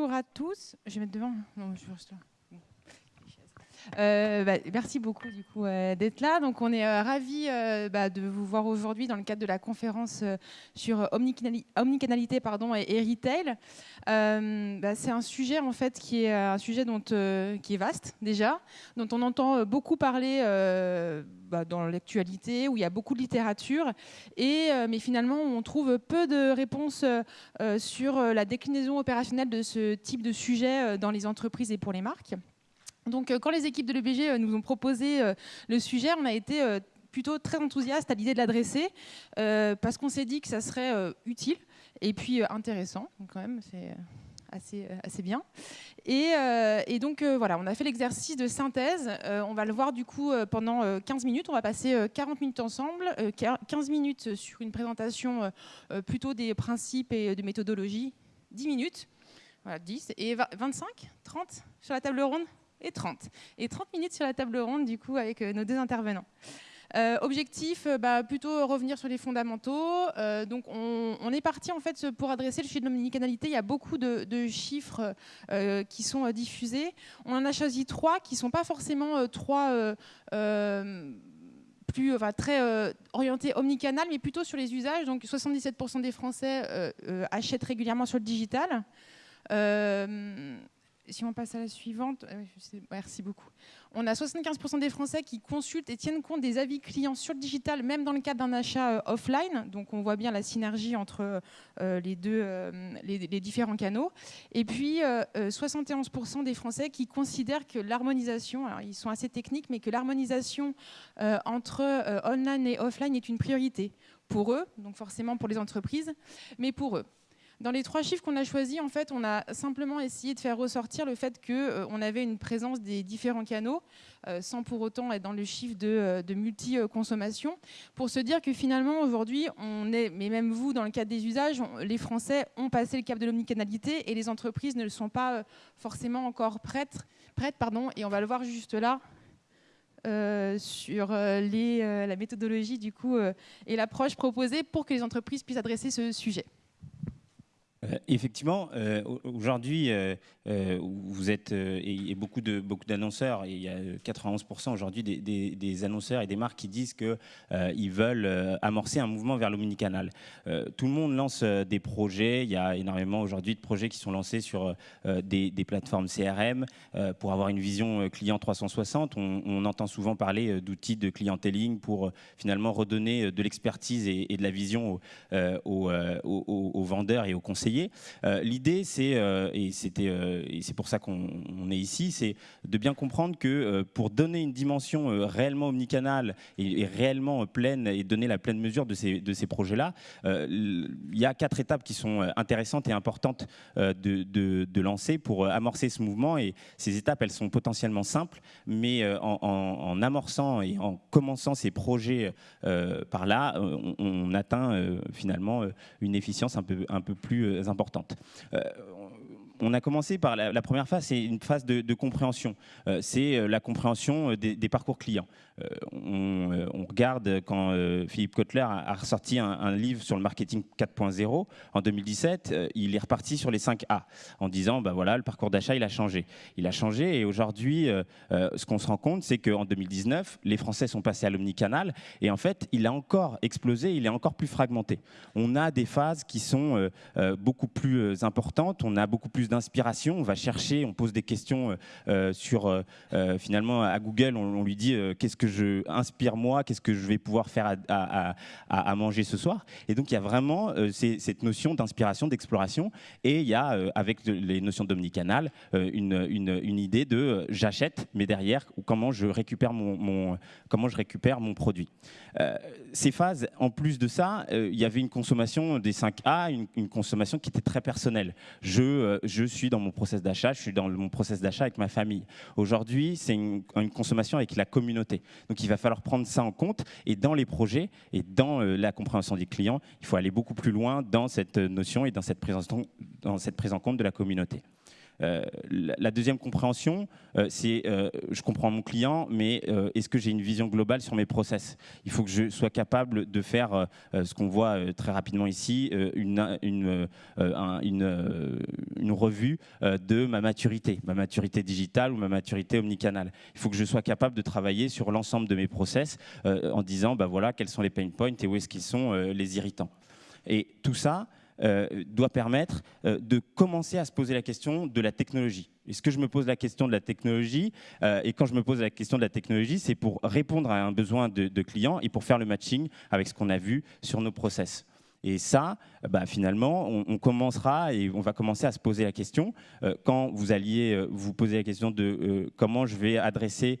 bonjour à tous. Je vais mettre devant. Non, je reste là. Euh, bah, merci beaucoup du coup euh, d'être là. Donc on est euh, ravis bah, de vous voir aujourd'hui dans le cadre de la conférence sur omnicanalité pardon, et, retail. Bah, c'est un sujet en fait qui est un sujet dont, qui est vaste déjà, dont on entend beaucoup parler dans l'actualité, où il y a beaucoup de littérature, et, mais finalement on trouve peu de réponses sur la déclinaison opérationnelle de ce type de sujet dans les entreprises et pour les marques. Donc, euh, quand les équipes de l'EBG euh, nous ont proposé euh, le sujet, on a été plutôt très enthousiaste à l'idée de l'adresser parce qu'on s'est dit que ça serait utile et puis intéressant. Donc, quand même, c'est assez, assez bien. Et, donc, voilà, on a fait l'exercice de synthèse. on va le voir du coup pendant 15 minutes. On va passer 40 minutes ensemble, 15 minutes sur une présentation plutôt des principes et de méthodologie, 10 minutes. Voilà, 10 et 25, 30 sur la table ronde et 30. Et 30 minutes sur la table ronde, du coup, avec euh, nos deux intervenants. Euh, objectif, euh, bah, plutôt revenir sur les fondamentaux. donc, on, est parti en fait pour adresser le sujet de l'omnicanalité. Il y a beaucoup de, chiffres qui sont diffusés. On en a choisi trois qui ne sont pas forcément trois plus, enfin, très orientés omnicanal, mais plutôt sur les usages. Donc, 77% des Français achètent régulièrement sur le digital si on passe à la suivante, euh, merci beaucoup. On a 75% des Français qui consultent et tiennent compte des avis clients sur le digital, même dans le cadre d'un achat euh, offline. Donc on voit bien la synergie entre euh, les, deux, les, différents canaux. Et puis 71% des Français qui considèrent que l'harmonisation, alors ils sont assez techniques, mais que l'harmonisation entre online et offline est une priorité pour eux, donc forcément pour les entreprises, mais pour eux. Dans les trois chiffres qu'on a choisis, en fait, on a simplement essayé de faire ressortir le fait qu'on euh, avait une présence des différents canaux, euh, sans pour autant être dans le chiffre de, euh, de multi-consommation, pour se dire que finalement, aujourd'hui, on est, mais même vous, dans le cadre des usages, les Français ont passé le cap de l'omnicanalité et les entreprises ne le sont pas forcément encore prêtes, pardon, et on va le voir juste là. sur la méthodologie du coup et l'approche proposée pour que les entreprises puissent adresser ce sujet. Euh, effectivement, euh, aujourd'hui, euh, vous êtes et, beaucoup de beaucoup d'annonceurs. Il y a 91% aujourd'hui des, annonceurs et des marques qui disent que ils veulent amorcer un mouvement vers l'omnicanal. tout le monde lance des projets. Il y a énormément aujourd'hui de projets qui sont lancés sur des, plateformes CRM pour avoir une vision client 360. On, entend souvent parler d'outils de clienteling pour finalement redonner de l'expertise et, de la vision aux, aux vendeurs et aux conseillers euh, l'idée, c'est, euh, euh, et c'est pour ça qu'on est ici, c'est de bien comprendre que pour donner une dimension réellement omnicanale et, réellement pleine et donner la pleine mesure de ces, de ces projets-là, il y a quatre étapes qui sont intéressantes et importantes de, de, lancer pour amorcer ce mouvement. Et ces étapes, elles sont potentiellement simples, mais en, amorçant et en commençant ces projets par là, on, atteint finalement une efficience un peu, un peu plus importante. Euh, on a commencé par la, première phase, c'est une phase de, compréhension. Euh, c'est euh, la compréhension des, parcours clients. on, regarde quand Philippe Kotler a, ressorti un, livre sur le marketing 4.0 en 2017, il est reparti sur les 5 A en disant, bah voilà, le parcours d'achat, il a changé. Il a changé et aujourd'hui, ce qu'on se rend compte, c'est qu'en 2019, les Français sont passés à l'omnicanal et en fait, il a encore explosé, il est encore plus fragmenté. On a des phases qui sont beaucoup plus importantes, on a beaucoup plus d'inspiration, on va chercher, on pose des questions euh, euh, sur, euh, finalement, à Google, on, lui dit qu'est-ce que je inspire moi, qu'est-ce que je vais pouvoir faire à, manger ce soir. Et donc, il y a vraiment cette notion d'inspiration, d'exploration, et il y a, avec les notions d'omnicanal, une, une, idée de j'achète, mais derrière, comment je récupère mon, comment je récupère mon produit. ces phases, en plus de ça, il y avait une consommation des 5A, une, une consommation qui était très personnelle. Je, je je suis dans mon process d'achat, je suis dans mon process d'achat avec ma famille. Aujourd'hui, c'est une, consommation avec la communauté. Donc il va falloir prendre ça en compte et dans les projets et dans euh, la compréhension des clients, il faut aller beaucoup plus loin dans cette notion et dans cette dans cette prise en compte de la communauté. La, deuxième compréhension, c'est je comprends mon client, mais est-ce que j'ai une vision globale sur mes process? Il faut que je sois capable de faire ce qu'on voit très rapidement ici, une, une, une, revue de ma maturité, ma maturité digitale ou ma maturité omnicanale. Il faut que je sois capable de travailler sur l'ensemble de mes process en disant, bah voilà, quels sont les pain points et où est-ce qu'ils sont les irritants. Et tout ça euh, doit permettre euh, de commencer à se poser la question de la technologie. Est-ce que je me pose la question de la technologie euh, Et quand je me pose la question de la technologie, c'est pour répondre à un besoin de, de client et pour faire le matching avec ce qu'on a vu sur nos process. Et ça, bah, finalement, on, commencera et on va commencer à se poser la question, euh, quand vous alliez euh, vous poser la question de euh, comment je vais adresser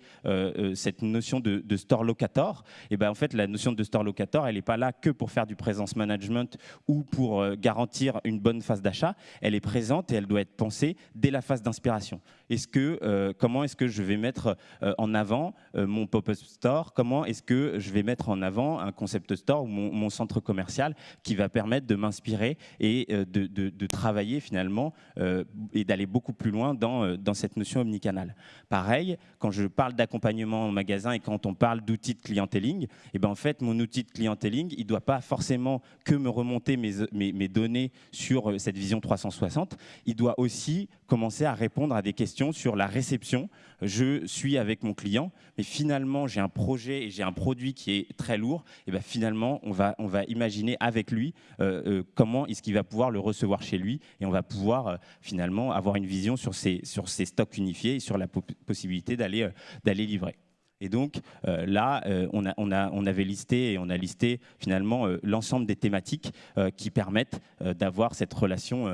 cette notion de, store locator, et ben en fait, la notion de store locator, elle n'est pas là que pour faire du présence management ou pour garantir une bonne phase d'achat, elle est présente et elle doit être pensée dès la phase d'inspiration. Est-ce que, comment est-ce que je vais mettre en avant mon pop-up store? Comment est-ce que je vais mettre en avant un concept store ou mon, centre commercial va permettre de m'inspirer et euh, de, travailler finalement euh, et d'aller beaucoup plus loin dans, euh, dans cette notion omnicanale. Pareil, quand je parle d'accompagnement en magasin et quand on parle d'outils de clienteling, et eh ben en fait, mon outil de clienteling, il ne doit pas forcément que me remonter mes données sur cette vision 360, il doit aussi commencer à répondre à des questions sur la réception. Je suis avec mon client, mais finalement, j'ai un projet et j'ai un produit qui est très lourd. Et ben finalement, on va, on va imaginer avec lui euh, euh, comment est-ce qu'il va pouvoir le recevoir chez lui et on va pouvoir euh, finalement avoir une vision sur ces, sur ces stocks unifiés et sur la possibilité d'aller d'aller livrer. Et donc là, on, a, on, a, on, avait listé et on a listé finalement l'ensemble des thématiques qui permettent d'avoir cette relation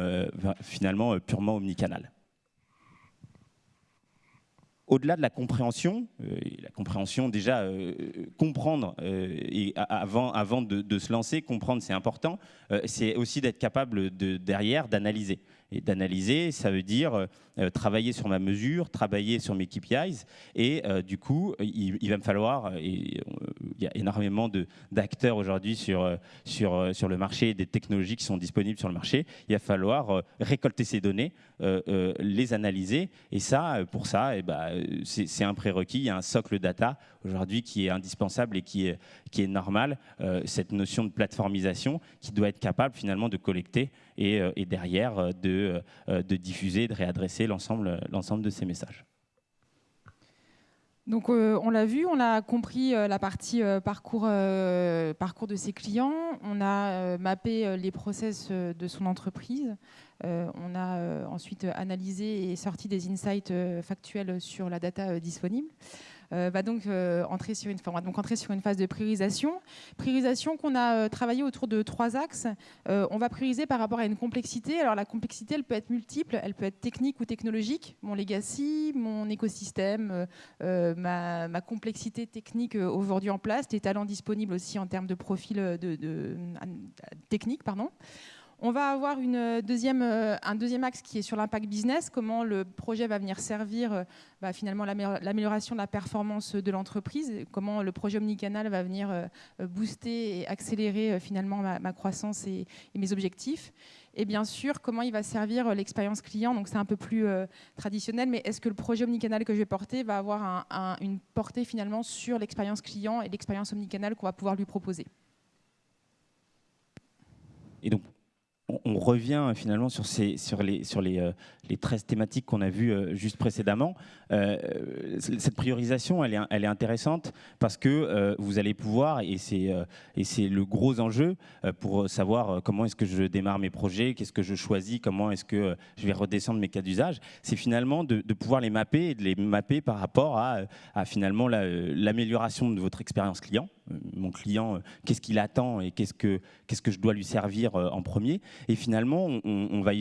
finalement purement omnicanale au-delà de la compréhension, euh, la compréhension déjà, euh, comprendre, euh, et avant, avant de, se lancer, comprendre c'est important, c'est aussi d'être capable de, derrière d'analyser. Et d'analyser, ça veut dire travailler sur ma mesure, travailler sur mes KPIs, et du coup, il, va me falloir, il y a énormément d'acteurs aujourd'hui sur, sur, sur le marché, des technologies qui sont disponibles sur le marché, il va falloir récolter ces données, les analyser, et ça, pour ça, eh ben, c'est un prérequis, il y a un socle data aujourd'hui qui est indispensable et qui est, qui est normal, euh, cette notion de plateformisation qui doit être capable finalement de collecter et, euh, derrière euh, de, de, diffuser, de réadresser l'ensemble de ces messages. Donc on l'a vu, on a compris la partie parcours, de ses clients, on a mappé les process de son entreprise. Euh, on a euh, ensuite analysé et sorti des insights euh, factuels sur la data disponible. Va donc entrer sur une, va donc entrer sur une phase de priorisation. Priorisation qu'on a travaillé autour de trois axes. on va prioriser par rapport à une complexité. Alors la complexité, elle peut être multiple, elle peut être technique ou technologique. Mon legacy, mon écosystème, ma, complexité technique aujourd'hui en place, les talents disponibles aussi en termes de profil de, technique, pardon. On va avoir deuxième, euh, un deuxième axe qui est sur l'impact business, comment le projet va venir servir euh, bah, finalement l'amélioration de la performance de l'entreprise, comment le projet omnicanal va venir euh, booster et accélérer finalement ma, croissance et, mes objectifs. Et bien sûr, comment il va servir l'expérience client. Donc c'est un peu plus traditionnel, mais est-ce que le projet omnicanal que je vais porter va avoir une portée finalement sur l'expérience client et l'expérience omnicanal qu'on va pouvoir lui proposer? Et donc, on, revient finalement sur, les, sur les, euh, les 13 thématiques qu'on a vues euh, juste précédemment. Euh, cette priorisation, elle est, intéressante parce que vous allez pouvoir, et c'est le gros enjeu pour savoir comment est-ce que je démarre mes projets, qu'est-ce que je choisis, comment est-ce que je vais redescendre mes cas d'usage, c'est finalement de, pouvoir les mapper et de les mapper par rapport à, finalement l'amélioration de votre expérience client mon client, qu'est-ce qu'il attend et qu'est-ce que, qu'est-ce que je dois lui servir en premier. Et finalement, on, va,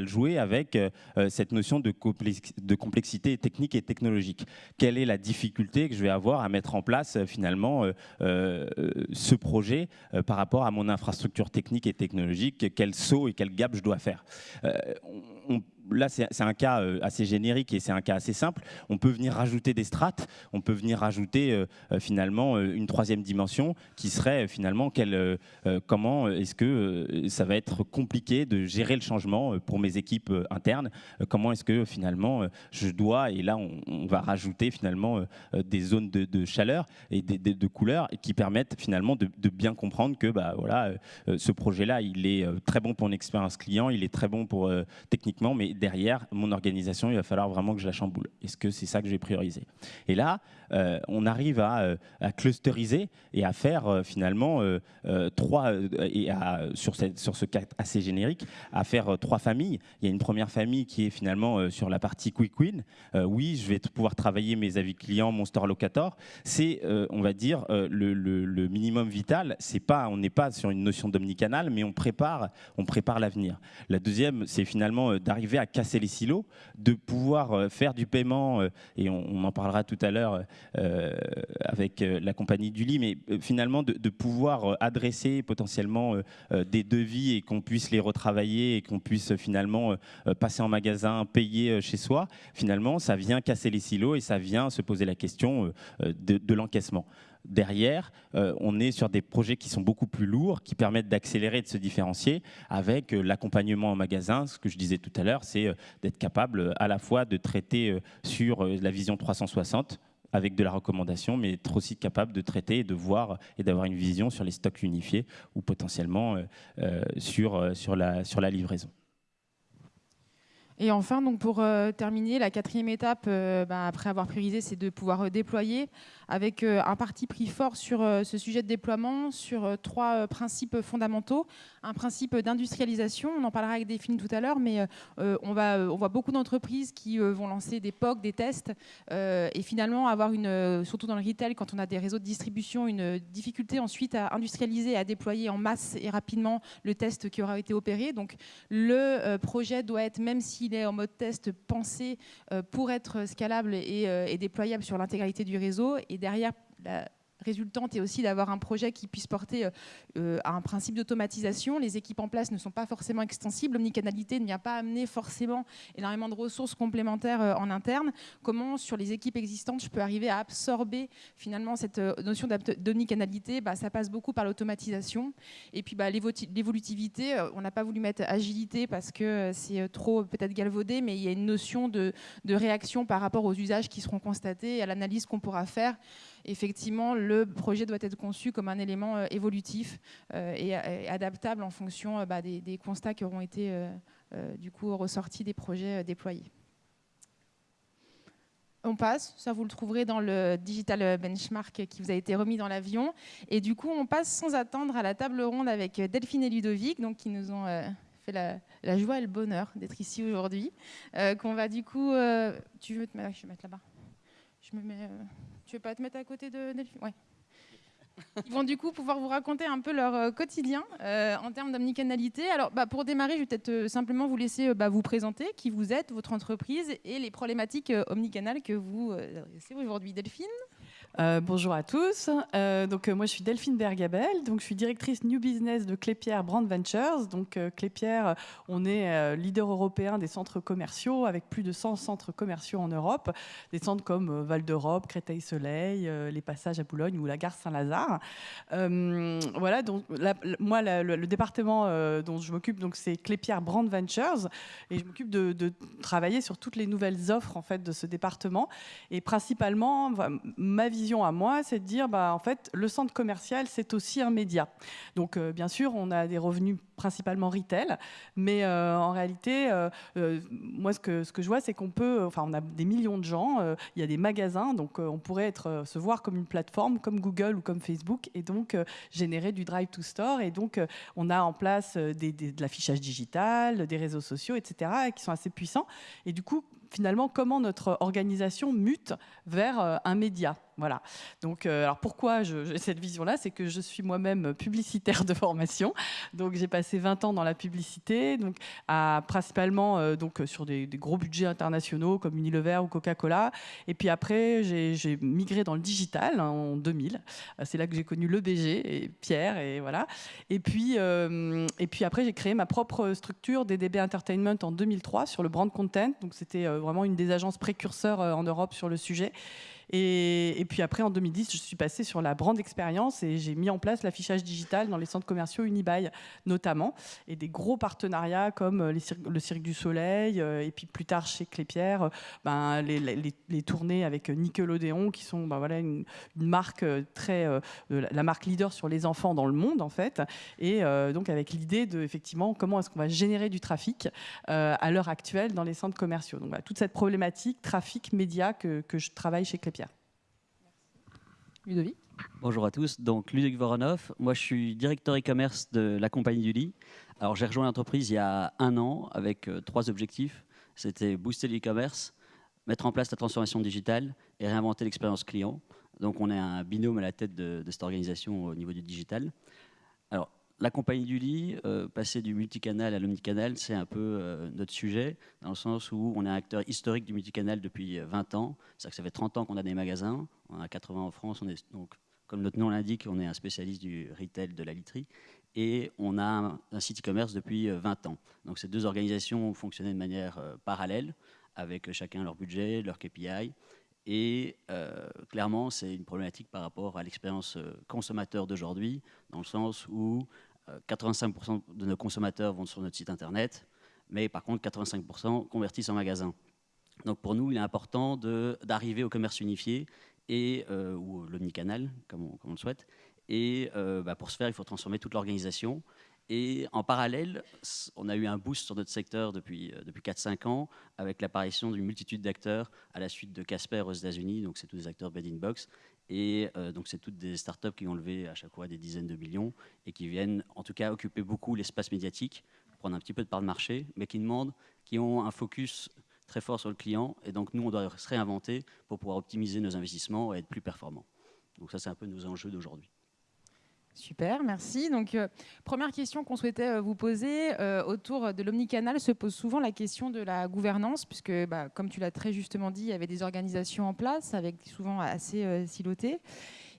le jouer avec euh, cette notion de, complexité technique et technologique. Quelle est la difficulté que je vais avoir à mettre en place euh, finalement euh, ce projet par rapport à mon infrastructure technique et technologique? Quel saut et quel gap je dois faire? Là, c'est un cas euh, assez générique et c'est un cas assez simple. On peut venir rajouter des strates, on peut venir rajouter euh, euh, finalement une troisième dimension qui serait finalement quel, comment est-ce que ça va être compliqué de gérer le changement pour mes équipes internes? Comment est-ce que finalement je dois, et là on, va rajouter finalement des zones de, chaleur et des, de couleurs qui permettent finalement de, bien comprendre que bah, voilà, ce projet-là, il est très bon pour une expérience client, il est très bon pour techniquement, mais derrière, mon organisation, il va falloir vraiment que je la chamboule. Est-ce que c'est ça que je vais prioriser? Et là, euh, on arrive à, euh, à, clusteriser et à faire euh, finalement trois, et sur, cette, sur ce cas assez générique, à faire trois familles. Il y a une première famille qui est finalement sur la partie Quick Win. oui, je vais pouvoir travailler mes avis clients, mon store locator. C'est, on va dire, le, le, minimum vital. C'est pas, on n'est pas sur une notion d'omnicanal, mais on prépare, on prépare l'avenir. La deuxième, c'est finalement d'arriver à casser les silos, de pouvoir faire du paiement, et on, en parlera tout à l'heure, euh, avec euh, la compagnie du lit, mais euh, finalement de, pouvoir adresser potentiellement des devis et qu'on puisse les retravailler et qu'on puisse finalement passer en magasin, payer chez soi, finalement, ça vient casser les silos et ça vient se poser la question de, l'encaissement derrière, on est sur des projets qui sont beaucoup plus lourds, qui permettent d'accélérer, de se différencier avec l'accompagnement en magasin. Ce que je disais tout à l'heure, c'est d'être capable à la fois de traiter sur la vision 360 avec de la recommandation, mais être aussi capable de traiter et de voir et d'avoir une vision sur les stocks unifiés ou potentiellement euh, euh, sur, euh, sur, la, sur la livraison. Et enfin, donc pour terminer, la quatrième étape, bah, après avoir priorisé, c'est de pouvoir déployer avec euh, un parti pris fort sur euh, ce sujet de déploiement, sur euh, trois principes fondamentaux. Un principe d'industrialisation, on en parlera avec des films tout à l'heure, mais on, voit beaucoup d'entreprises qui vont lancer des POC, des tests, et finalement avoir une, surtout dans le retail, quand on a des réseaux de distribution, une difficulté ensuite à industrialiser, à déployer en masse et rapidement le test qui aura été opéré. Donc le projet doit être, même s'il est en mode test, pensé pour être scalable et déployable sur l'intégralité du réseau. Et derrière la résultante est aussi d'avoir un projet qui puisse porter euh, à un principe d'automatisation. Les équipes en place ne sont pas forcément extensibles. L'omnicanalité ne vient pas amener forcément énormément de ressources complémentaires euh, en interne. Comment, sur les équipes existantes, je peux arriver à absorber finalement cette euh, notion d'omnicanalité? Bah, Ça passe beaucoup par l'automatisation. Et puis bah, l'évolutivité, on n'a pas voulu mettre agilité parce que c'est trop peut-être galvaudé, mais il y a une notion de réaction par rapport aux usages qui seront constatés et à l'analyse qu'on pourra faire effectivement, le projet doit être conçu comme un élément euh, évolutif euh, et, adaptable en fonction euh, bah, des, constats qui auront été du coup ressortis des projets déployés. On passe, ça vous le trouverez dans le digital benchmark qui vous a été remis dans l'avion. Et du coup, on passe sans attendre à la table ronde avec Delphine et Ludovic, donc qui nous ont fait la, joie et le bonheur d'être ici aujourd'hui. qu'on va du coup, tu veux te mettre là-bas. Je me mets. Tu veux pas te mettre à côté de Delphine? Ils vont du coup pouvoir vous raconter un peu leur euh, quotidien euh, en termes d'omnicanalité. Alors, bah, pour démarrer, je vais peut-être euh, simplement vous laisser bah, vous présenter qui vous êtes, votre entreprise et les problématiques omnicanales que vous adressez aujourd'hui. Delphine? Euh, bonjour à tous. Euh, donc, euh, moi, je suis Delphine Bergabel. Donc, je suis directrice New Business de Clépierre Brand Ventures. Donc, Clépierre, on est leader européen des centres commerciaux avec plus de 100 centres commerciaux en Europe. Des centres comme Val d'Europe, Créteil-Soleil, les passages à Boulogne ou la gare Saint-Lazare. voilà. Donc, moi, le, département dont je m'occupe, donc, c'est Clépierre Brand Ventures. Et je m'occupe de, travailler sur toutes les nouvelles offres, en fait, de ce département. Et principalement, ma vision à moi, c'est de dire, bah, en fait, le centre commercial, c'est aussi un média. Donc, euh, bien sûr, on a des revenus principalement retail, mais euh, en réalité, euh, moi, ce que, je vois, c'est qu'on peut, enfin, on a des millions de gens, il y a des magasins, donc on pourrait être, se voir comme une plateforme, comme Google ou comme Facebook, et donc générer du drive to store. Et donc, on a en place des, de l'affichage digital, des réseaux sociaux, etc., qui sont assez puissants. Et du coup, finalement, comment notre organisation mute vers un média Voilà. Donc, euh, alors pourquoi j'ai cette vision-là C'est que je suis moi-même publicitaire de formation. Donc, j'ai passé 20 ans dans la publicité, donc à, principalement euh, donc sur des, gros budgets internationaux comme Unilever ou Coca-Cola. Et puis après, j'ai migré dans le digital hein, en 2000. Euh, c'est là que j'ai connu le BG et Pierre et voilà. Et puis, et puis après, j'ai créé ma propre structure DDB Entertainment en 2003 sur le brand content. Donc, c'était vraiment une des agences précurseurs en Europe sur le sujet. Et, puis après, en 2010, je suis passée sur la brand expérience et j'ai mis en place l'affichage digital dans les centres commerciaux Unibail notamment, et des gros partenariats comme euh, le Cirque du Soleil, euh, et puis plus tard chez Clépierre, euh, ben, les, tournées avec Nickelodeon, qui sont ben, voilà, une, marque très, la marque leader sur les enfants dans le monde en fait, et donc avec l'idée de effectivement comment est-ce qu'on va générer du trafic à l'heure actuelle dans les centres commerciaux. Donc toute cette problématique trafic média que, que je travaille chez Clépierre. Ludovic Bonjour à tous, donc Ludovic Voronov, moi je suis directeur e-commerce de la compagnie du lit. Alors j'ai rejoint l'entreprise il y a un an avec euh, trois objectifs. C'était booster l'e-commerce, mettre en place la transformation digitale et réinventer l'expérience client. Donc on est un binôme à la tête de, de cette organisation au niveau du digital. La compagnie du lit, euh, passer du multicanal à l'omnicanal, c'est un peu euh, notre sujet, dans le sens où on est un acteur historique du multicanal depuis 20 euh, ans. C'est-à-dire que ça fait 30 ans qu'on a des magasins, on a 80 en France, donc, comme notre nom l'indique, on est un spécialiste du retail de la literie, et on a un, site e-commerce depuis 20 ans. Donc ces deux organisations ont fonctionné de manière parallèle, avec chacun leur budget, leur KPI, et clairement, c'est une problématique par rapport à l'expérience consommateur d'aujourd'hui, dans le sens où 85% euh, de nos consommateurs vont sur notre site internet, mais par contre 85% convertissent en magasin. Donc pour nous, il est important d'arriver au commerce unifié et, euh, ou l'omnicanal, comme, comme, on le souhaite. Et euh, bah, pour ce faire, il faut transformer toute l'organisation. Et en parallèle, on a eu un boost sur notre secteur depuis, depuis 4-5 ans avec l'apparition d'une multitude d'acteurs à la suite de Casper aux États-Unis. Donc, c'est tous des acteurs bed in box. Et euh, donc, c'est toutes des startups qui ont levé à chaque fois des dizaines de millions et qui viennent, en tout cas, occuper beaucoup l'espace médiatique, prendre un petit peu de part de marché, mais qui demandent, qui ont un focus très fort sur le client. Et donc, nous, on doit se réinventer pour pouvoir optimiser nos investissements et être plus performants. Donc, ça, c'est un peu nos enjeux d'aujourd'hui. Super, merci. Donc, euh, première question qu'on souhaitait euh, vous poser euh, autour de l'omnicanal se pose souvent la question de la gouvernance, puisque, bah, comme tu l'as très justement dit, il y avait des organisations en place, avec souvent assez silotées.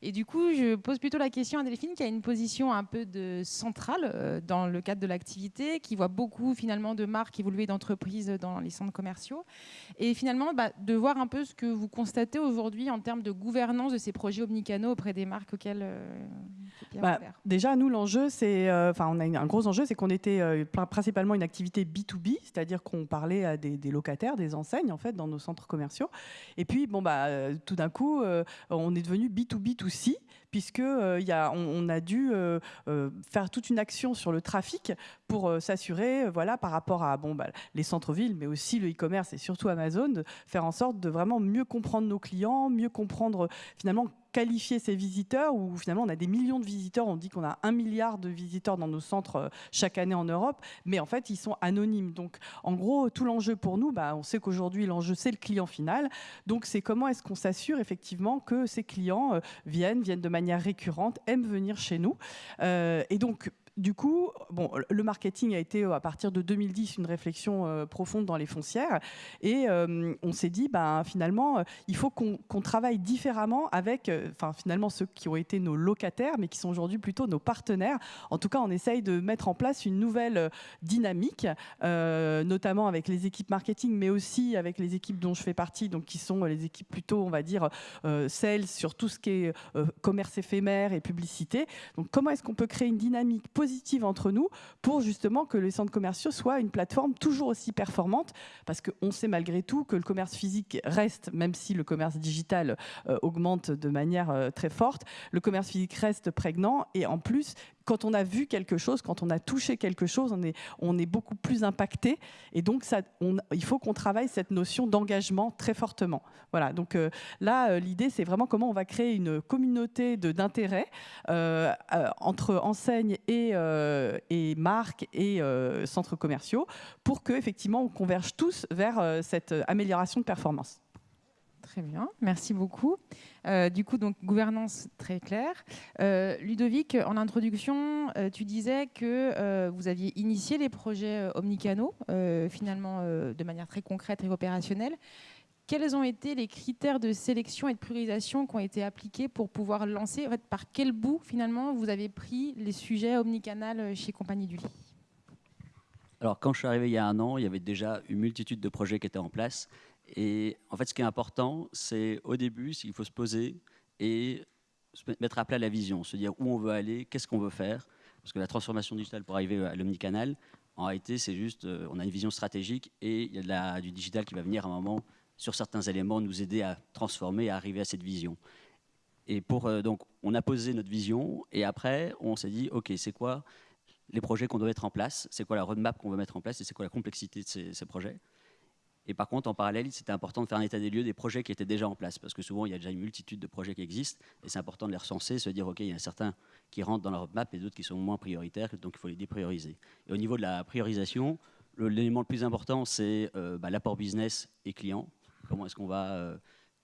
Et du coup, je pose plutôt la question à Delphine, qui a une position un peu de centrale euh, dans le cadre de l'activité, qui voit beaucoup finalement de marques évoluer d'entreprises dans les centres commerciaux. Et finalement, bah, de voir un peu ce que vous constatez aujourd'hui en termes de gouvernance de ces projets omnicanaux auprès des marques auxquelles euh, bah, Déjà, nous, l'enjeu, c'est, euh, enfin, on a un gros enjeu, c'est qu'on était principalement une activité B2B, c'est-à-dire qu'on parlait à des, locataires, des enseignes, en fait, dans nos centres commerciaux. Et puis, bon, bah, tout d'un coup, on est devenu B2B2C aussi, puisque euh, y a, dû euh, euh, faire toute une action sur le trafic pour s'assurer, voilà, par rapport à bah, les centres-villes, mais aussi le e-commerce et surtout Amazon, de faire en sorte de vraiment mieux comprendre nos clients, mieux comprendre finalement qualifier ces visiteurs, où finalement on a des millions de visiteurs, on dit qu'on a un milliard de visiteurs dans nos centres euh, chaque année en Europe, mais en fait ils sont anonymes. Donc en gros, tout l'enjeu pour nous, bah, on sait qu'aujourd'hui l'enjeu c'est le client final, donc c'est comment est-ce qu'on s'assure effectivement que ces clients euh, viennent, viennent de manière récurrente, aiment venir chez nous. Euh, et donc du coup, bon, le marketing a été à partir de 2010 une réflexion euh, profonde dans les foncières et euh, on s'est dit, ben, finalement, euh, il faut qu'on travaille différemment avec, finalement ceux qui ont été nos locataires, mais qui sont aujourd'hui plutôt nos partenaires. En tout cas, on essaye de mettre en place une nouvelle dynamique, notamment avec les équipes marketing, mais aussi avec les équipes dont je fais partie, donc qui sont les équipes plutôt, on va dire, sales sur tout ce qui est commerce éphémère et publicité. Donc, comment est-ce qu'on peut créer une dynamique positive positive entre nous pour justement que les centres commerciaux soient une plateforme toujours aussi performante. Parce qu'on sait malgré tout que le commerce physique reste, même si le commerce digital euh, augmente de manière euh, très forte, le commerce physique reste prégnant. Et en plus quand on a vu quelque chose, quand on a touché quelque chose, on est, beaucoup plus impacté. Et donc, il faut qu'on travaille cette notion d'engagement très fortement. Voilà. Donc euh, là, euh, l'idée, c'est vraiment comment on va créer une communauté d'intérêt euh, entre enseignes et, et marques et centres commerciaux pour que effectivement on converge tous vers cette amélioration de performance. Très bien, merci beaucoup. Euh, du coup, donc gouvernance très claire. Euh, Ludovic, en introduction, euh, tu disais que vous aviez initié les projets omnicanaux, finalement de manière très concrète et opérationnelle. Quels ont été les critères de sélection et de priorisation qui ont été appliqués pour pouvoir lancer? En fait, Par quel bout, finalement, vous avez pris les sujets omnicanal chez Compagnie du Lit? Alors, quand je suis arrivé il y a un an, il y avait déjà une multitude de projets qui étaient en place. Et en fait, ce qui est important, c'est au début, il faut se poser et se mettre à plat la vision, se dire où on veut aller, qu'est-ce qu'on veut faire. Parce que la transformation digitale pour arriver à l'omnicanal, en réalité, c'est juste, euh, on a une vision stratégique et il y a du digital qui va venir à un moment, sur certains éléments, nous aider à transformer, à arriver à cette vision. Et pour, euh, donc, on a posé notre vision et après, on s'est dit, OK, c'est quoi les projets qu'on doit mettre en place, c'est quoi la roadmap qu'on veut mettre en place et c'est quoi la complexité de ces projets. Et par contre, en parallèle, c'était important de faire un état des lieux des projets qui étaient déjà en place, parce que souvent, il y a déjà une multitude de projets qui existent, et c'est important de les recenser, se dire, OK, il y en a certains qui rentrent dans la roadmap et d'autres qui sont moins prioritaires, donc il faut les déprioriser. Et au niveau de la priorisation, l'élément le, plus important, c'est euh, bah, l'apport business et client. Comment est-ce qu'on va... Euh,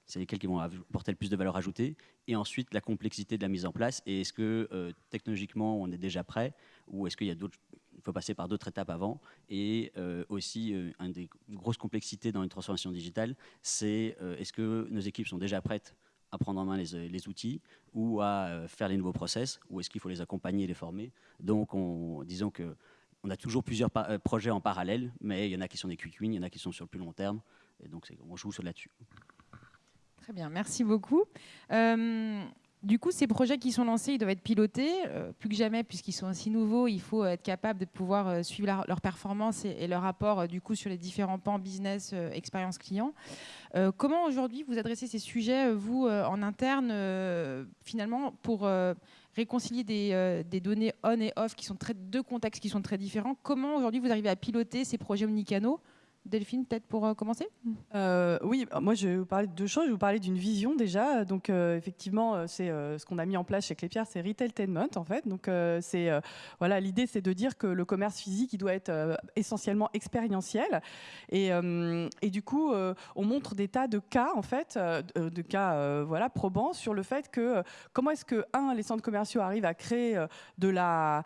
c'est lesquels qui vont apporter le plus de valeur ajoutée. Et ensuite, la complexité de la mise en place. Et est-ce que euh, technologiquement, on est déjà prêt ou est-ce qu'il y a d'autres il faut passer par d'autres étapes avant. Et euh, aussi, euh, une des grosses complexités dans une transformation digitale, c'est euh, est-ce que nos équipes sont déjà prêtes à prendre en main les, outils ou à faire les nouveaux process, ou est-ce qu'il faut les accompagner et les former? Donc, on, disons que on a toujours plusieurs projets en parallèle, mais il y en a qui sont des quick wins, il y en a qui sont sur le plus long terme, et donc on joue sur là-dessus. Très bien, merci beaucoup. Du coup, ces projets qui sont lancés, ils doivent être pilotés. Euh, plus que jamais, puisqu'ils sont aussi nouveaux, il faut être capable de pouvoir euh, suivre leur performance et, leur rapport euh, du coup sur les différents pans business, expérience client. comment aujourd'hui vous adressez ces sujets, vous, en interne, finalement, pour réconcilier des, données on et off qui sont deux contextes qui sont très différents? Comment aujourd'hui vous arrivez à piloter ces projets omnicanaux Delphine, peut-être pour euh, commencer? Euh, Oui, moi je vais vous parler de deux choses. Je vais vous parler d'une vision déjà. Donc euh, effectivement, c'est ce qu'on a mis en place chez Clépierre, c'est retailtainment en fait. Donc c'est voilà, l'idée c'est de dire que le commerce physique il doit être essentiellement expérientiel. Et, et, du coup, on montre des tas de cas en fait, de cas voilà probants sur le fait que comment est-ce que un les centres commerciaux arrivent à créer de la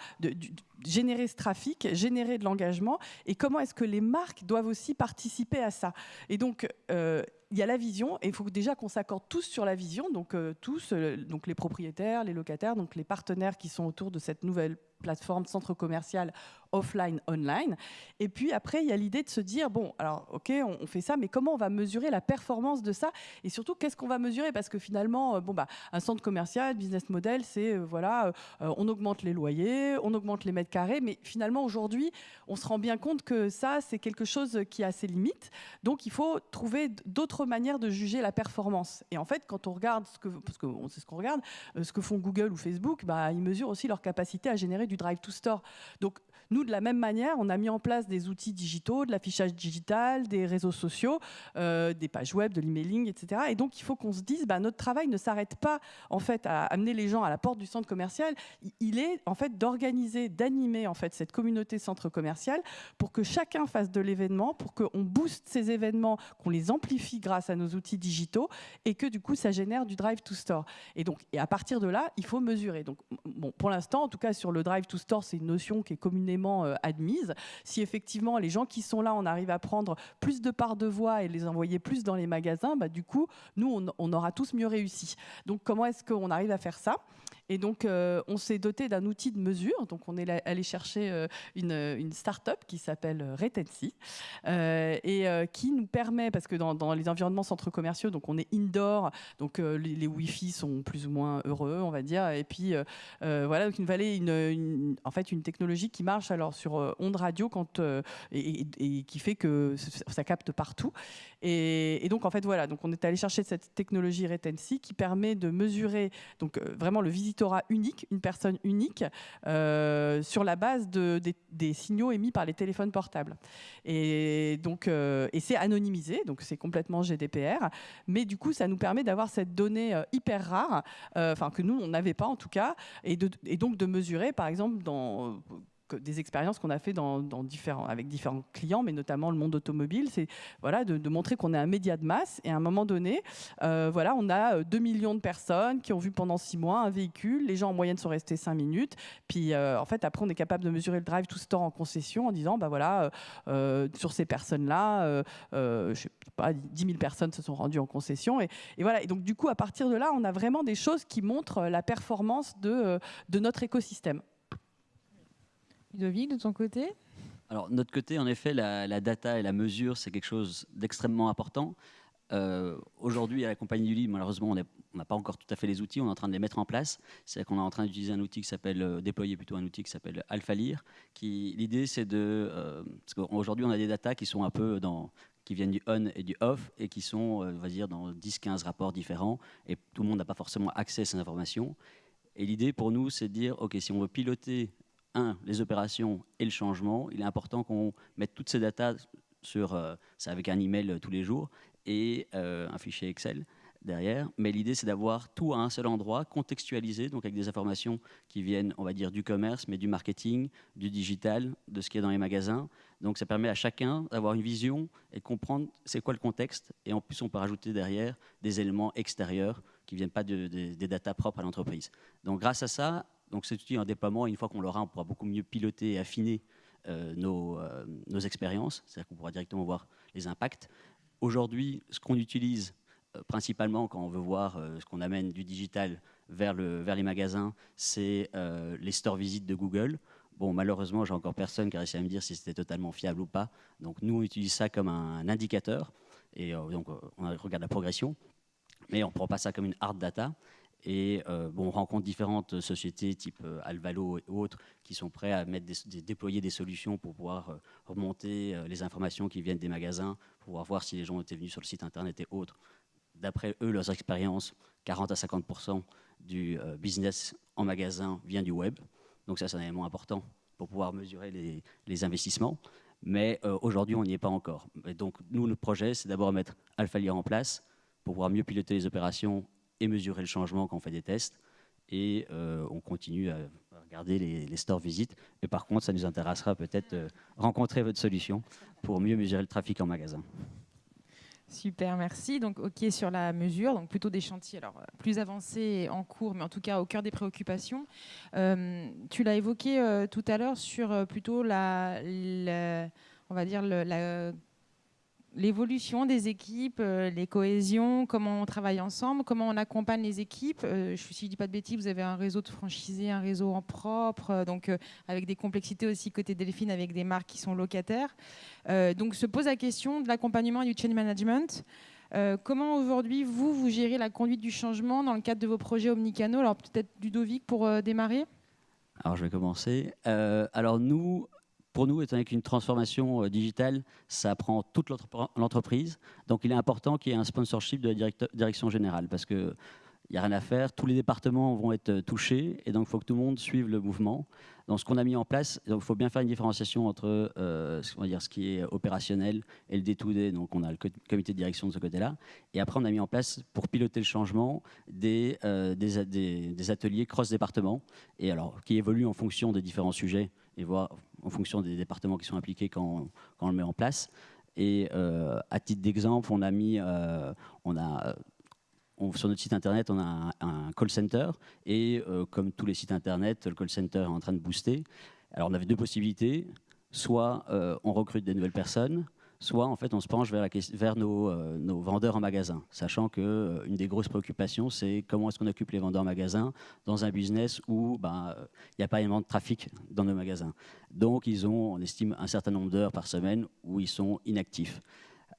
générer ce trafic, générer de l'engagement, et comment est-ce que les marques doivent aussi participer à ça. Et donc, euh, il y a la vision, et il faut déjà qu'on s'accorde tous sur la vision, donc euh, tous, euh, les propriétaires, les locataires, les partenaires qui sont autour de cette nouvelle plateforme centre commercial offline, online. Et puis après, il y a l'idée de se dire, bon, alors ok, on, fait ça, mais comment on va mesurer la performance de ça Et surtout, qu'est-ce qu'on va mesurer? Parce que finalement, euh, bon, bah, un centre commercial, business model, c'est, euh, voilà, euh, on augmente les loyers, on augmente les mètres carrés, mais finalement, aujourd'hui, on se rend bien compte que ça, c'est quelque chose qui a ses limites. Donc, il faut trouver d'autres manières de juger la performance. Et en fait, quand on regarde, ce que, parce qu'on sait ce qu'on regarde, ce que font Google ou Facebook, bah, ils mesurent aussi leur capacité à générer du drive to store. Donc, nous, de la même manière, on a mis en place des outils digitaux, de l'affichage digital, des réseaux sociaux, euh, des pages web, de l'emailing, etc. Et donc, il faut qu'on se dise, bah, notre travail ne s'arrête pas en fait à amener les gens à la porte du centre commercial. Il est en fait d'organiser, d'animer en fait cette communauté centre commercial pour que chacun fasse de l'événement, pour qu'on booste ces événements, qu'on les amplifie grâce à nos outils digitaux et que du coup, ça génère du drive to store. Et donc, et à partir de là, il faut mesurer. Donc, bon, pour l'instant, en tout cas sur le drive to store, c'est une notion qui est communément euh, admise. Si effectivement les gens qui sont là, on arrive à prendre plus de parts de voix et les envoyer plus dans les magasins, bah, du coup, nous, on, on aura tous mieux réussi. Donc comment est-ce qu'on arrive à faire ça? Et donc, euh, on s'est doté d'un outil de mesure. Donc, on est allé chercher euh, une, une start-up qui s'appelle Retency et qui nous permet, parce que dans, les environnements centres commerciaux, donc on est indoor, donc les, Wi-Fi sont plus ou moins heureux, on va dire. Et puis, voilà, donc une vallée, une, technologie qui marche alors sur euh, onde radio euh, et, qui fait que ça capte partout. Et, donc en fait voilà, donc on est allé chercher cette technologie Retency qui permet de mesurer donc euh, vraiment le unique, une personne unique, sur la base de, des, signaux émis par les téléphones portables. Et donc et c'est anonymisé, donc c'est complètement GDPR, mais du coup ça nous permet d'avoir cette donnée hyper rare, enfin que nous on n'avait pas en tout cas, et donc de mesurer par exemple dans des expériences qu'on a fait avec différents clients, mais notamment le monde automobile, c'est voilà, de, montrer qu'on est un média de masse. Et à un moment donné, euh, voilà, on a 2 euh, millions de personnes qui ont vu pendant 6 mois un véhicule, les gens en moyenne sont restés 5 minutes, puis euh, en fait après on est capable de mesurer le drive tout ce temps en concession en disant bah voilà, sur ces personnes-là, je sais pas, 10 000 personnes se sont rendues en concession. Et, voilà, et donc du coup à partir de là, on a vraiment des choses qui montrent la performance de notre écosystème. Ludovic, de ton côté Alors, notre côté, en effet, la, data et la mesure, c'est quelque chose d'extrêmement important. Euh, aujourd'hui, à la compagnie du livre, malheureusement, on n'a pas encore tout à fait les outils, on est en train de les mettre en place. C'est qu'on est en train d'utiliser un outil qui s'appelle, euh, déployer plutôt un outil qui s'appelle AlphaLear. L'idée, c'est de, euh, parce qu'aujourd'hui, on a des datas qui sont un peu dans, qui viennent du on et du off et qui sont, on va dire, dans 10-15 rapports différents et tout le monde n'a pas forcément accès à ces informations. Et l'idée pour nous, c'est de dire, OK, si on veut piloter un, les opérations et le changement, il est important qu'on mette toutes ces datas sur, euh, avec un email euh, tous les jours et euh, un fichier Excel derrière. Mais l'idée, c'est d'avoir tout à un seul endroit, contextualisé, donc avec des informations qui viennent, on va dire, du commerce, mais du marketing, du digital, de ce qui est dans les magasins. Donc ça permet à chacun d'avoir une vision et de comprendre c'est quoi le contexte. Et en plus, on peut rajouter derrière des éléments extérieurs qui ne viennent pas des datas propres à l'entreprise. Donc grâce à ça, donc cet outil en déploiement, une fois qu'on l'aura, on pourra beaucoup mieux piloter et affiner euh, nos, euh, nos, expériences, c'est-à-dire qu'on pourra directement voir les impacts. Aujourd'hui, ce qu'on utilise euh, principalement quand on veut voir ce qu'on amène du digital vers, le, vers les magasins, c'est les stores visites de Google. Bon, malheureusement, j'ai encore personne qui a réussi à me dire si c'était totalement fiable ou pas. Donc nous, on utilise ça comme un indicateur et donc on regarde la progression, mais on ne prend pas ça comme une hard data. Et euh, bon, on rencontre différentes sociétés type euh, Alvalo et autres qui sont prêts à mettre déployer des solutions pour pouvoir euh, remonter les informations qui viennent des magasins, pour pouvoir voir si les gens étaient venus sur le site internet et autres. D'après eux, leurs expériences, 40 à 50% du business en magasin vient du web. Donc ça, c'est un élément important pour pouvoir mesurer les, investissements. Mais aujourd'hui, on n'y est pas encore. Donc, nous, notre projet, c'est d'abord mettre AlphaLear en place pour pouvoir mieux piloter les opérations et mesurer le changement quand on fait des tests. Et euh, on continue à regarder les, stores visites. Et par contre, ça nous intéressera peut-être de rencontrer votre solution pour mieux mesurer le trafic en magasin. Super, merci. Donc, OK sur la mesure, donc plutôt des chantiers alors, plus avancés en cours, mais en tout cas au cœur des préoccupations. Euh, tu l'as évoqué euh, tout à l'heure sur plutôt la, on va dire la l'évolution des équipes, euh, les cohésions, comment on travaille ensemble, comment on accompagne les équipes. Euh, je, si je dis pas de bêtises, vous avez un réseau de franchisés, un réseau en propre, euh, donc avec des complexités aussi côté Delphine, avec des marques qui sont locataires. donc se pose la question de l'accompagnement et du change management. comment aujourd'hui, vous, vous gérez la conduite du changement dans le cadre de vos projets omnicanaux Alors peut-être Ludovic pour démarrer alors je vais commencer. alors nous, pour nous, étant donné qu'une transformation euh, digitale, ça prend toute l'entreprise. Donc il est important qu'il y ait un sponsorship de la direction générale parce qu'il n'y a rien à faire. Tous les départements vont être euh, touchés et donc il faut que tout le monde suive le mouvement. Donc ce qu'on a mis en place, il faut bien faire une différenciation entre euh, dire, ce qui est opérationnel et le day-to-day. Donc on a le comité de direction de ce côté-là. Et après, on a mis en place, pour piloter le changement, des, ateliers cross-départements qui évoluent en fonction des différents sujets et voir en fonction des départements qui sont impliqués quand, on, le met en place. Et euh, à titre d'exemple, on a mis, euh, on a, sur notre site internet, on a un, call center et euh, comme tous les sites internet, le call center est en train de booster. Alors on avait deux possibilités, soit on recrute des nouvelles personnes, soit en fait on se penche vers, euh, nos, vendeurs en magasin, sachant qu'une euh, des grosses préoccupations c'est comment est-ce qu'on occupe les vendeurs en magasin dans un business où ben, il n'y a pas énormément de trafic dans nos magasins. Donc ils ont, on estime, un certain nombre d'heures par semaine où ils sont inactifs.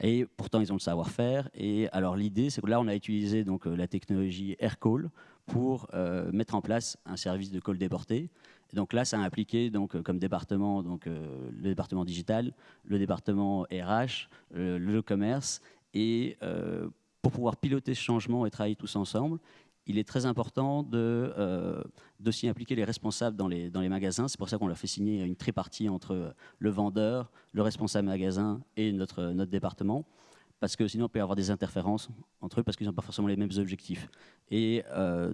Et pourtant, ils ont le savoir-faire. Et alors, l'idée, c'est que là, on a utilisé donc, euh, la technologie AirCall pour mettre en place un service de call déporté donc là, ça a impliqué donc, euh, comme département donc, euh, le département digital, le département RH, le, commerce. Et euh, pour pouvoir piloter ce changement et travailler tous ensemble, il est très important de d'aussi impliquer les responsables dans les, dans les magasins. C'est pour ça qu'on leur fait signer une tripartie entre le vendeur, le responsable magasin et notre, notre département parce que sinon, il peut avoir des interférences entre eux, parce qu'ils n'ont pas forcément les mêmes objectifs. Et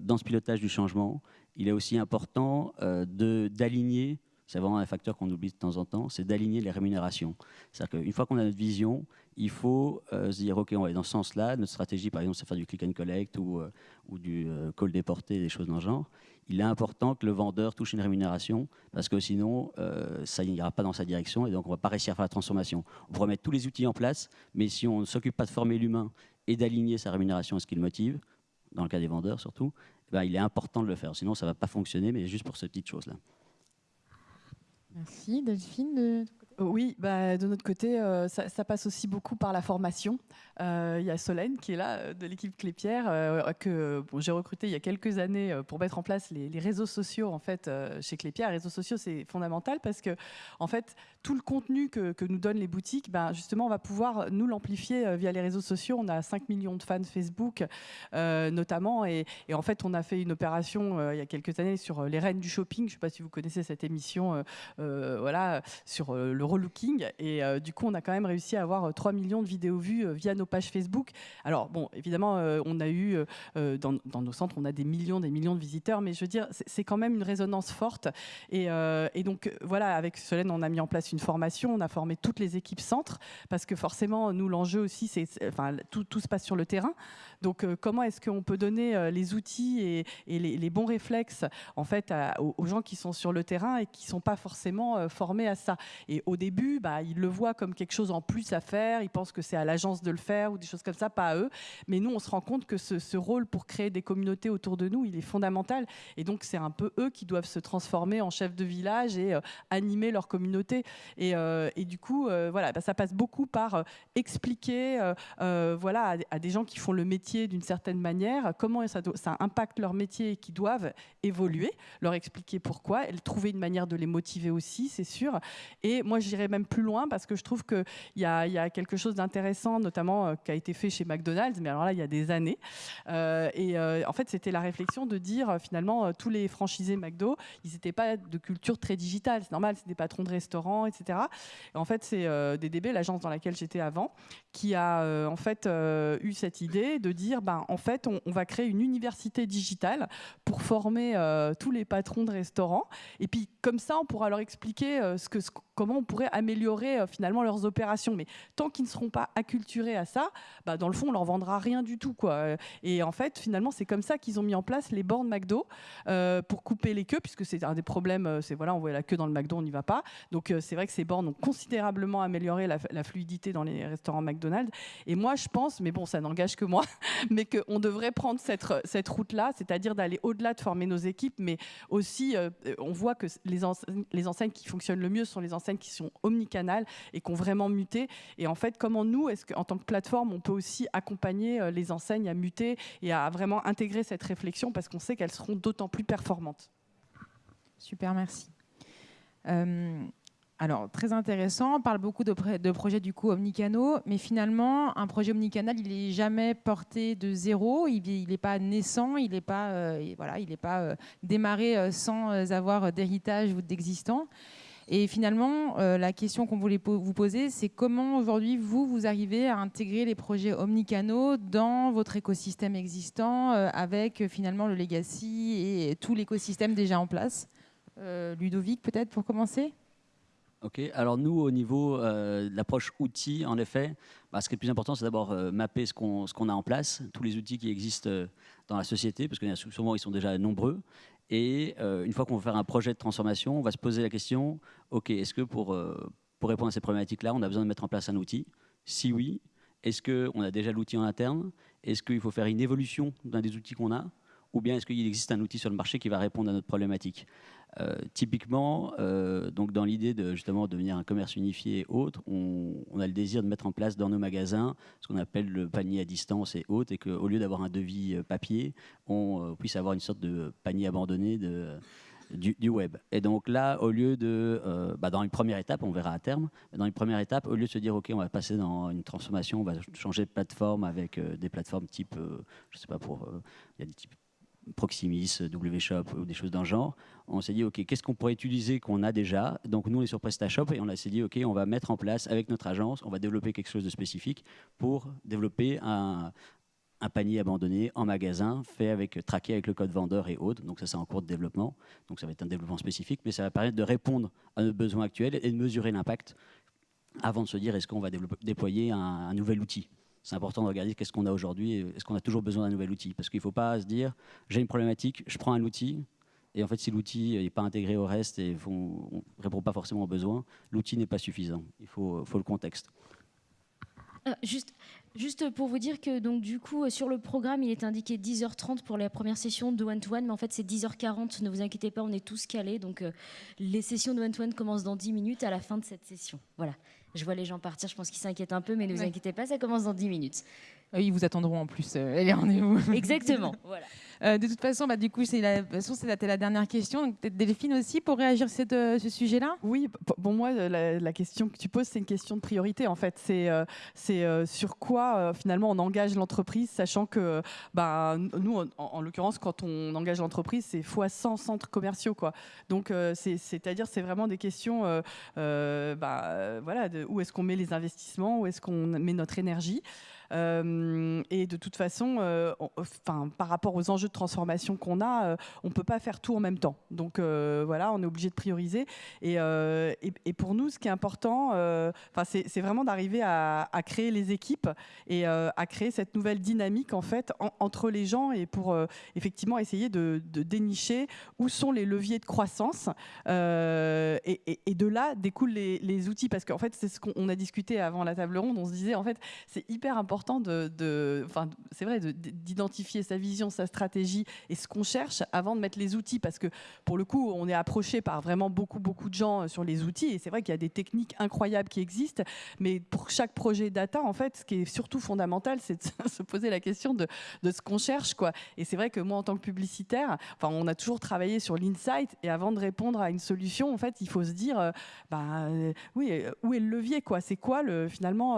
dans ce pilotage du changement, il est aussi important euh, d'aligner c'est vraiment un facteur qu'on oublie de temps en temps, c'est d'aligner les rémunérations. C'est-à-dire qu'une fois qu'on a notre vision, il faut euh, se dire, OK, on va dans ce sens-là. Notre stratégie, par exemple, c'est faire du click and collect ou, euh, ou du euh, call déporté, des choses dans le genre. Il est important que le vendeur touche une rémunération parce que sinon, ça n'ira pas dans sa direction et donc on ne va pas réussir à faire la transformation. On pourrait mettre tous les outils en place, mais si on ne s'occupe pas de former l'humain et d'aligner sa rémunération à ce qui le motive, dans le cas des vendeurs surtout, eh ben, il est important de le faire. Sinon, ça ne va pas fonctionner, mais juste pour cette petite chose-là. Merci. Delphine, de oui, bah, de notre côté, euh, ça, passe aussi beaucoup par la formation. Euh, il y a Solène qui est là, euh, de l'équipe Clépierre, que j'ai recruté il y a quelques années pour mettre en place les, réseaux sociaux en fait, chez Clépierre. Les réseaux sociaux, c'est fondamental parce que en fait, tout le contenu que, nous donnent les boutiques, ben, justement, on va pouvoir nous l'amplifier via les réseaux sociaux. On a 5 millions de fans Facebook, notamment. Et, en fait, on a fait une opération il y a quelques années sur les reines du shopping. Je ne sais pas si vous connaissez cette émission voilà, sur le relooking. Et euh, du coup, on a quand même réussi à avoir 3 euh, millions de vidéos vues euh, via nos pages Facebook. Alors, bon, évidemment, on a eu, dans, nos centres, on a des millions, des millions de visiteurs, mais je veux dire, c'est quand même une résonance forte. Et, donc, voilà, avec Solène, on a mis en place une formation, on a formé toutes les équipes centres, parce que forcément, nous, l'enjeu aussi, c'est, enfin, tout, tout, se passe sur le terrain. Donc, comment est-ce qu'on peut donner les outils et, les, bons réflexes, en fait, aux, gens qui sont sur le terrain et qui ne sont pas forcément formés à ça? Et au début, bah, ils le voient comme quelque chose en plus à faire, ils pensent que c'est à l'agence de le faire ou des choses comme ça, pas à eux. Mais nous, on se rend compte que ce, rôle pour créer des communautés autour de nous, il est fondamental. Et donc, c'est un peu eux qui doivent se transformer en chefs de village et euh, animer leur communauté. Et, euh, du coup, euh, voilà, bah, ça passe beaucoup par expliquer voilà, à, des gens qui font le métier d'une certaine manière comment ça, impacte leur métier et qui doivent évoluer, leur expliquer pourquoi, et trouver une manière de les motiver aussi, c'est sûr. Et moi, j'irais même plus loin parce que je trouve qu'il y, y, a quelque chose d'intéressant, notamment euh, qui a été fait chez McDonald's, mais alors là, il y a des années. Euh, et euh, en fait, c'était la réflexion de dire finalement, tous les franchisés McDo, ils n'étaient pas de culture très digitale. C'est normal, c'est des patrons de restaurants, etc. Et en fait, c'est DDB, l'agence dans laquelle j'étais avant, qui a en fait eu cette idée de dire, ben, en fait, on, va créer une université digitale pour former tous les patrons de restaurants. Et puis, comme ça, on pourra leur expliquer que, comment on pourrait améliorer euh, finalement leurs opérations. Mais tant qu'ils ne seront pas acculturés à ça, bah, dans le fond, on leur vendra rien du tout. Et en fait, finalement, c'est comme ça qu'ils ont mis en place les bornes McDo euh, pour couper les queues, puisque c'est un des problèmes. Euh, c'est voilà, on voit la queue dans le McDo, on n'y va pas. Donc c'est vrai que ces bornes ont considérablement amélioré la, fluidité dans les restaurants McDonald's. Et moi, je pense, mais bon, ça n'engage que moi, mais qu'on devrait prendre cette, cette route-là, c'est-à-dire d'aller au-delà de former nos équipes, mais aussi, on voit que les, les enseignes qui fonctionnent le mieux sont les enseignes qui sont omnicanales et qui ont vraiment muté. Et en fait, comment nous, est-ce qu'en tant que plateforme, on peut aussi accompagner euh, les enseignes à muter et à vraiment intégrer cette réflexion parce qu'on sait qu'elles seront d'autant plus performantes? Super, merci. Euh, alors, très intéressant. On parle beaucoup de, projets du coup omnicanaux, mais finalement, un projet omnicanal, il n'est jamais porté de zéro. Il n'est pas naissant, il n'est pas, euh, voilà, il pas démarré sans avoir d'héritage ou d'existant. Et finalement, euh, la question qu'on voulait vous poser, c'est comment aujourd'hui, vous, vous arrivez à intégrer les projets omnicanaux dans votre écosystème existant euh, avec euh, finalement le legacy et tout l'écosystème déjà en place? Ludovic, peut-être pour commencer? Ok, alors nous, au niveau de l'approche outils, en effet, bah, ce qui est le plus important, c'est d'abord mapper ce qu'on a en place, tous les outils qui existent dans la société, parce que souvent, ils sont déjà nombreux. Et euh, une fois qu'on va faire un projet de transformation, on va se poser la question, OK, est-ce que pour, euh, pour répondre à ces problématiques-là, on a besoin de mettre en place un outil? Si oui, est-ce qu'on a déjà l'outil en interne? Est-ce qu'il faut faire une évolution d'un des outils qu'on a? Ou bien est-ce qu'il existe un outil sur le marché qui va répondre à notre problématique euh, typiquement, euh, donc dans l'idée de justement devenir un commerce unifié et autres, on, a le désir de mettre en place dans nos magasins ce qu'on appelle le panier à distance et autres, et qu'au lieu d'avoir un devis euh, papier, on puisse avoir une sorte de panier abandonné du, web. Et donc là, au lieu de, bah dans une première étape, on verra à terme, dans une première étape, au lieu de se dire, OK, on va passer dans une transformation, on va changer de plateforme avec des plateformes type, je sais pas, pour, il y a des types Proximis, WShop ou des choses d'un genre, on s'est dit, OK, qu'est-ce qu'on pourrait utiliser qu'on a déjà? Donc nous, on est sur PrestaShop et on s'est dit, OK, on va mettre en place avec notre agence, on va développer quelque chose de spécifique pour développer un, panier abandonné en magasin, fait avec, traqué avec le code vendeur et autres. Donc ça, c'est en cours de développement. Donc ça va être un développement spécifique, mais ça va permettre de répondre à nos besoins actuels et de mesurer l'impact avant de se dire est-ce qu'on va déployer un, nouvel outil. C'est important de regarder qu'est-ce qu'on a aujourd'hui est-ce qu'on a toujours besoin d'un nouvel outil. Parce qu'il ne faut pas se dire j'ai une problématique, je prends un outil, et en fait, si l'outil n'est pas intégré au reste et on ne répond pas forcément aux besoins, l'outil n'est pas suffisant. Il faut, le contexte. Euh, juste, juste pour vous dire que donc du coup sur le programme il est indiqué 10h30 pour la première session de one to one mais en fait c'est 10h40 ne vous inquiétez pas on est tous calés donc euh, les sessions de one to one commencent dans 10 minutes à la fin de cette session voilà je vois les gens partir je pense qu'ils s'inquiètent un peu mais ne vous inquiétez pas ça commence dans 10 minutes ils vous attendront en plus euh, les rendez-vous exactement voilà euh, de toute façon, bah, du coup, c'est la, c'était la dernière question. Peut-être Delphine aussi pour réagir sur euh, ce sujet-là. Oui, bon moi, la, question que tu poses, c'est une question de priorité. En fait, c'est euh, c'est sur quoi finalement on engage l'entreprise, sachant que bah, nous, en, l'occurrence, quand on engage l'entreprise, c'est fois 100 centres commerciaux, quoi. Donc, c'est-à-dire, c'est vraiment des questions, bah, voilà, de où est-ce qu'on met les investissements, où est-ce qu'on met notre énergie. Euh, et de toute façon, euh, enfin, par rapport aux enjeux de transformation qu'on a, euh, on ne peut pas faire tout en même temps. Donc voilà, on est obligé de prioriser. Et, pour nous, ce qui est important, c'est vraiment d'arriver à, créer les équipes et à créer cette nouvelle dynamique en fait entre les gens et pour effectivement essayer de, dénicher où sont les leviers de croissance. Et, de là découlent les outils parce qu'en fait, c'est ce qu'on a discuté avant la table ronde. On se disait en fait, c'est hyper important de, enfin, c'est vrai, d'identifier sa vision, sa stratégie et ce qu'on cherche avant de mettre les outils, parce que pour le coup, on est approché par vraiment beaucoup, beaucoup de gens euh, sur les outils, et c'est vrai qu'il y a des techniques incroyables qui existent, mais pour chaque projet data, en fait, ce qui est surtout fondamental, c'est de se poser la question de, ce qu'on cherche, quoi. Et c'est vrai que moi, en tant que publicitaire, enfin, on a toujours travaillé sur l'insight, et avant de répondre à une solution, en fait, il faut se dire, euh, bah, euh, oui, où est le levier, quoi? C'est quoi le, finalement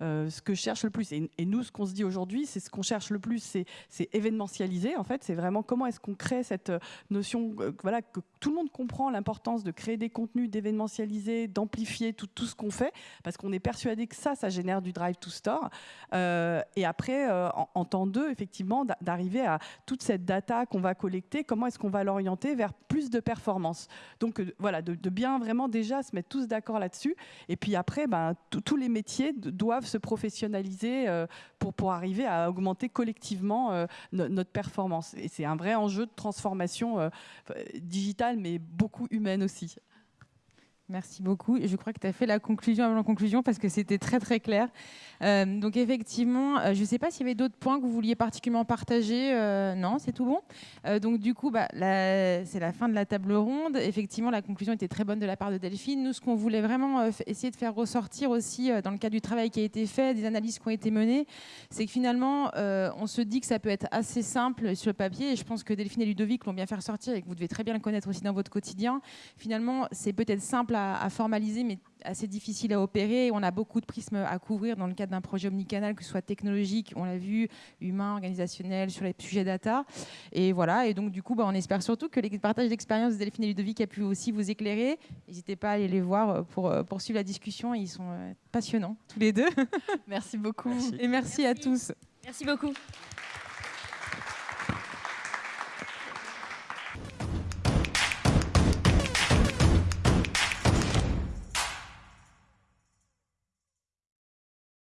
ce que je cherche le plus? Et, nous, ce qu'on se dit aujourd'hui, c'est ce qu'on cherche le plus, c'est événementialiser. En fait, c'est vraiment comment est-ce qu'on crée cette euh, notion, euh, voilà, que tout le monde comprend l'importance de créer des contenus, d'événementialiser, d'amplifier tout, tout ce qu'on fait, parce qu'on est persuadé que ça, ça génère du drive to store. Euh, et après, en, temps deux, effectivement, d'arriver à toute cette data qu'on va collecter, comment est-ce qu'on va l'orienter vers plus de performance. Donc voilà, de, bien vraiment déjà se mettre tous d'accord là-dessus. Et puis après, ben, tous les métiers doivent se professionnaliser euh, pour, pour arriver à augmenter collectivement euh, notre performance. Et c'est un vrai enjeu de transformation euh, digitale, mais beaucoup humaine aussi. Merci beaucoup. Je crois que tu as fait la conclusion avant la conclusion parce que c'était très très clair. Euh, donc effectivement, euh, je ne sais pas s'il y avait d'autres points que vous vouliez particulièrement partager. Euh, non, c'est tout bon. donc du coup, bah, c'est la fin de la table ronde. Effectivement, la conclusion était très bonne de la part de Delphine. Nous, ce qu'on voulait vraiment essayer de faire ressortir aussi dans le cadre du travail qui a été fait, des analyses qui ont été menées, c'est que finalement, on se dit que ça peut être assez simple sur le papier. Et je pense que Delphine et Ludovic l'ont bien fait ressortir et que vous devez très bien le connaître aussi dans votre quotidien. Finalement, c'est peut-être simple à à, formaliser, mais assez difficile à opérer. On a beaucoup de prismes à couvrir dans le cadre d'un projet omnicanal, que ce soit technologique, on l'a vu, humain, organisationnel, sur les sujets data. Et voilà. Et donc, du coup, bah, on espère surtout que les partages d'expérience de Delphine et Ludovic a pu aussi vous éclairer. N'hésitez pas à aller les voir euh, pour euh, poursuivre la discussion. Ils sont euh, passionnants, tous les deux. Merci beaucoup. Et merci, à tous. Merci beaucoup.